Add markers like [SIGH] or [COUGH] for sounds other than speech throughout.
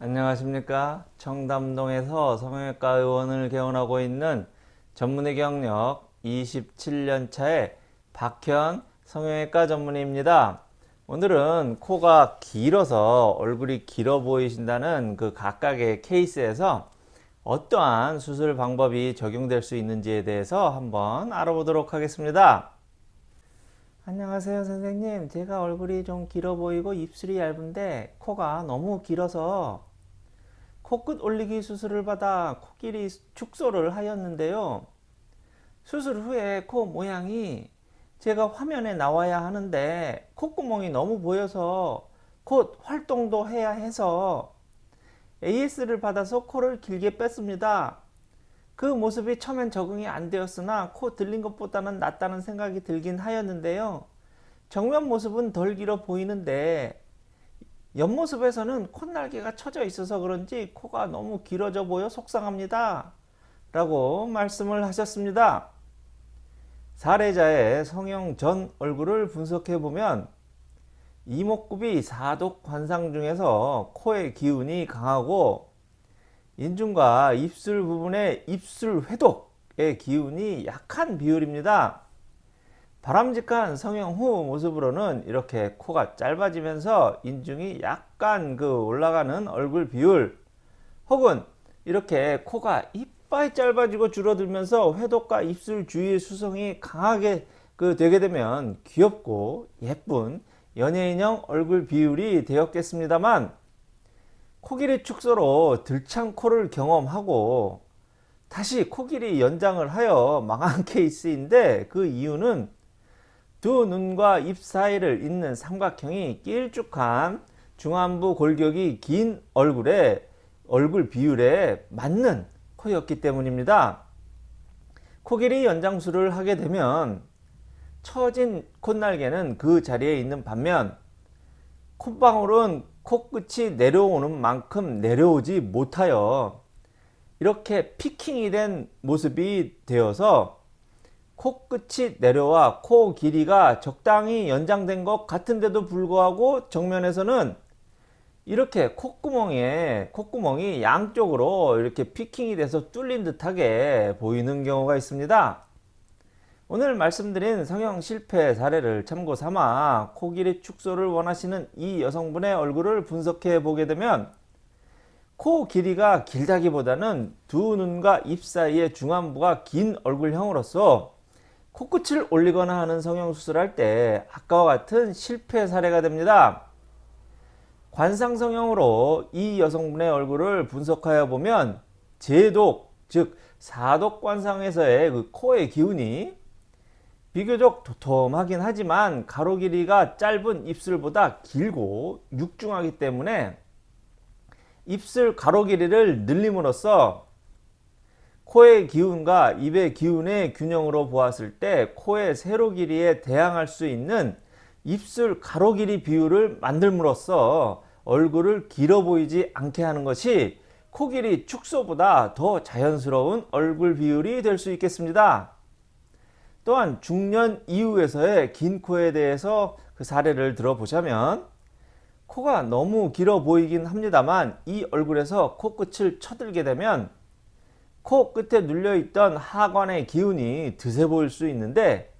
안녕하십니까? 청담동에서 성형외과 의원을 개원하고 있는 전문의 경력 27년차의 박현 성형외과 전문의입니다. 오늘은 코가 길어서 얼굴이 길어 보이신다는 그 각각의 케이스에서 어떠한 수술 방법이 적용될 수 있는지에 대해서 한번 알아보도록 하겠습니다. 안녕하세요 선생님. 제가 얼굴이 좀 길어 보이고 입술이 얇은데 코가 너무 길어서 코끝 올리기 수술을 받아 코끼리 축소를 하였는데요. 수술 후에 코 모양이 제가 화면에 나와야 하는데 콧구멍이 너무 보여서 곧 활동도 해야 해서 AS를 받아서 코를 길게 뺐습니다. 그 모습이 처음엔 적응이 안 되었으나 코 들린 것보다는 낫다는 생각이 들긴 하였는데요. 정면 모습은 덜 길어 보이는데 옆모습에서는 콧날개가 쳐져 있어서 그런지 코가 너무 길어져 보여 속상합니다. 라고 말씀을 하셨습니다. 사례자의 성형 전 얼굴을 분석해 보면 이목구비 사독 관상 중에서 코의 기운이 강하고 인중과 입술 부분의 입술 회독의 기운이 약한 비율입니다. 바람직한 성형 후 모습으로는 이렇게 코가 짧아지면서 인중이 약간 그 올라가는 얼굴 비율 혹은 이렇게 코가 이빨 짧아지고 줄어들면서 회독과 입술 주위의 수성이 강하게 그 되게 되면 귀엽고 예쁜 연예인형 얼굴 비율이 되었겠습니다만 코길이 축소로 들창 코를 경험하고 다시 코길이 연장을 하여 망한 [LAUGHS] 케이스인데 그 이유는 두 눈과 입 사이를 잇는 삼각형이 길쭉한 중안부 골격이 긴 얼굴에 얼굴 비율에 맞는 코였기 때문입니다. 코 길이 연장술을 하게 되면 처진 콧날개는 그 자리에 있는 반면 콧방울은 코끝이 내려오는 만큼 내려오지 못하여 이렇게 피킹이 된 모습이 되어서 코끝이 내려와 코 길이가 적당히 연장된 것 같은데도 불구하고 정면에서는 이렇게 콧구멍에 콧구멍이 양쪽으로 이렇게 피킹이 돼서 뚫린 듯하게 보이는 경우가 있습니다. 오늘 말씀드린 성형 실패 사례를 참고 삼아 코 길이 축소를 원하시는 이 여성분의 얼굴을 분석해 보게 되면 코 길이가 길다기보다는 두 눈과 입 사이의 중안부가 긴 얼굴형으로서 코끝을 올리거나 하는 성형수술을 할때 아까와 같은 실패 사례가 됩니다. 관상성형으로 이 여성분의 얼굴을 분석하여 보면 제독 즉 사독 관상에서의 그 코의 기운이 비교적 도톰하긴 하지만 가로 길이가 짧은 입술보다 길고 육중하기 때문에 입술 가로 길이를 늘림으로써 코의 기운과 입의 기운의 균형으로 보았을 때 코의 세로 길이에 대항할 수 있는 입술 가로 길이 비율을 만들므로써 얼굴을 길어 보이지 않게 하는 것이 코 길이 축소보다 더 자연스러운 얼굴 비율이 될 수 있겠습니다. 또한 중년 이후에서의 긴 코에 대해서 그 사례를 들어보자면 코가 너무 길어 보이긴 합니다만 이 얼굴에서 코끝을 쳐들게 되면 코 끝에 눌려있던 하관의 기운이 드세 보일 수 있는데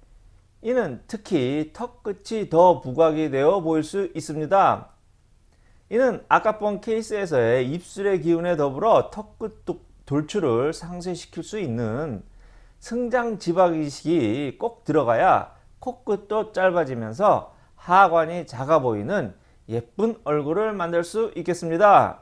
이는 특히 턱 끝이 더 부각이 되어 보일 수 있습니다. 이는 아까 본 케이스에서의 입술의 기운에 더불어 턱 끝 돌출을 상쇄시킬 수 있는 승장 지방이식이 꼭 들어가야 코끝도 짧아지면서 하관이 작아 보이는 예쁜 얼굴을 만들 수 있겠습니다.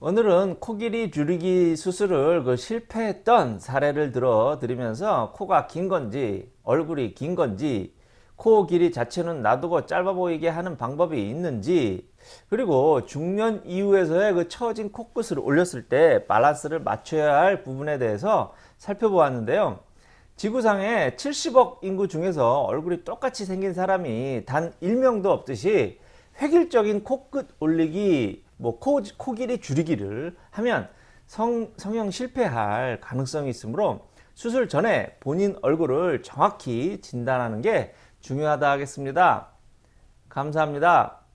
오늘은 코길이 줄이기 수술을 그 실패했던 사례를 들어 드리면서 코가 긴 건지 얼굴이 긴 건지 코 길이 자체는 놔두고 짧아 보이게 하는 방법이 있는지 그리고 중년 이후에서의 그 처진 코끝을 올렸을 때 밸런스를 맞춰야 할 부분에 대해서 살펴보았는데요. 지구상에 70억 인구 중에서 얼굴이 똑같이 생긴 사람이 단 1명도 없듯이 획일적인 코끝 올리기 뭐 코, 코 길이 줄이기를 하면 성, 성형 실패할 가능성이 있으므로 수술 전에 본인 얼굴을 정확히 진단하는 게 중요하다 하겠습니다. 감사합니다.